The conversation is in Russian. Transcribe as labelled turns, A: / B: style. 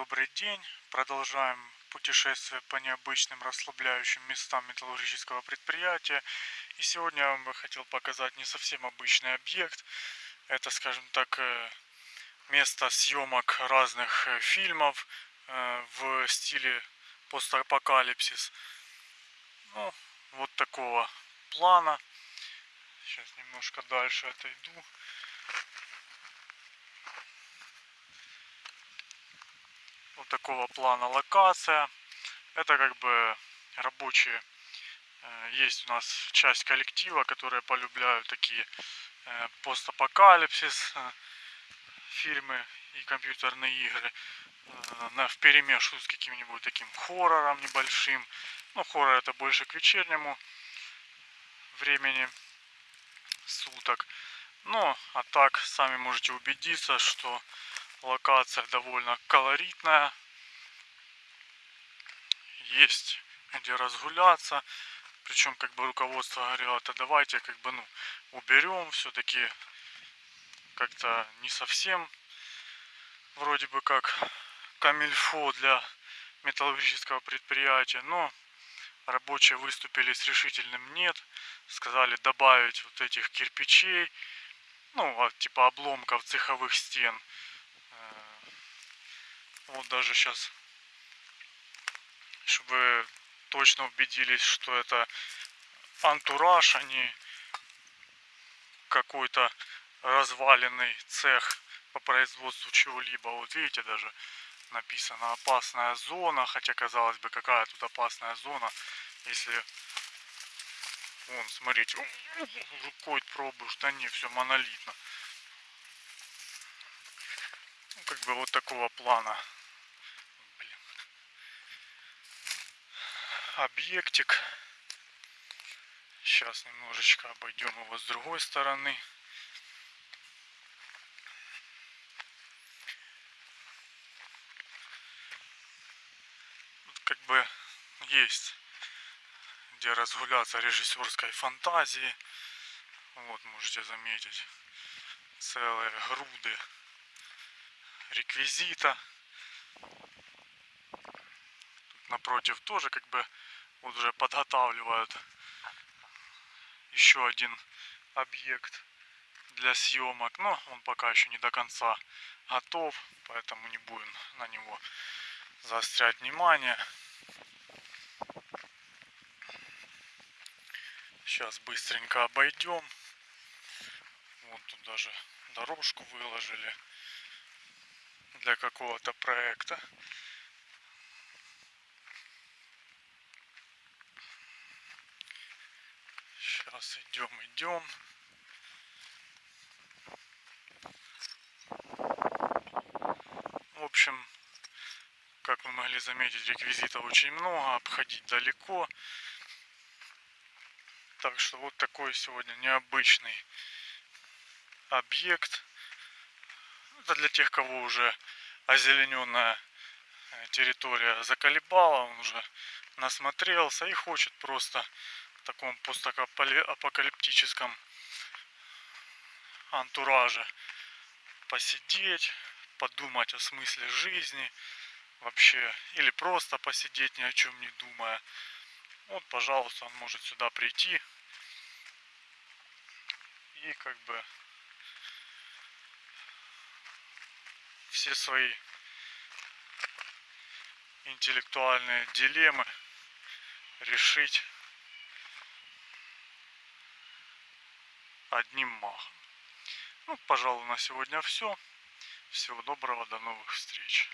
A: добрый день. Продолжаем путешествие по необычным расслабляющим местам металлургического предприятия. И сегодня я вам бы хотел показать не совсем обычный объект. Это, скажем так, э, место съемок разных э, фильмов э, в стиле постапокалипсис. Ну, вот такого плана. Сейчас немножко дальше отойду. Вот такого плана локация. Это как бы рабочие. Э, есть у нас часть коллектива, которые полюбляют такие э, постапокалипсис э, фильмы и компьютерные игры на в перемешку с каким-нибудь таким хоррором небольшим. Ну, хоррор это больше к вечернему времени суток. Ну, а так, сами можете убедиться, что Локация довольно колоритная. Есть где разгуляться. Причем как бы руководство говорило, это давайте как бы ну уберем все-таки как-то не совсем вроде бы как камильфо для металлургического предприятия, но рабочие выступили с решительным нет, сказали добавить вот этих кирпичей, ну, типа обломков цеховых стен, вот даже сейчас, чтобы точно убедились, что это антураж, а какой-то разваленный цех по производству чего-либо. Вот видите, даже написано опасная зона, хотя казалось бы, какая тут опасная зона, если Вон, смотрите, рукой пробуешь, да не, все монолитно. Ну, как бы вот такого плана объектик. Сейчас немножечко обойдем его с другой стороны. Как бы есть где разгуляться режиссерской фантазии. Вот можете заметить целые груды реквизита. Тут напротив тоже как бы вот уже подготавливают еще один объект для съемок. Но он пока еще не до конца готов, поэтому не будем на него заострять внимание. Сейчас быстренько обойдем. Вот тут даже дорожку выложили для какого-то проекта. Сейчас идем, идем. В общем, как вы могли заметить, реквизитов очень много, обходить далеко. Так что вот такой сегодня необычный объект. Это для тех, кого уже озелененная территория заколебала, он уже насмотрелся и хочет просто таком постапокалиптическом антураже посидеть, подумать о смысле жизни вообще, или просто посидеть ни о чем не думая. Вот, пожалуйста, он может сюда прийти и как бы все свои интеллектуальные дилеммы решить одним махом. Ну, пожалуй, на сегодня все. Всего доброго, до новых встреч.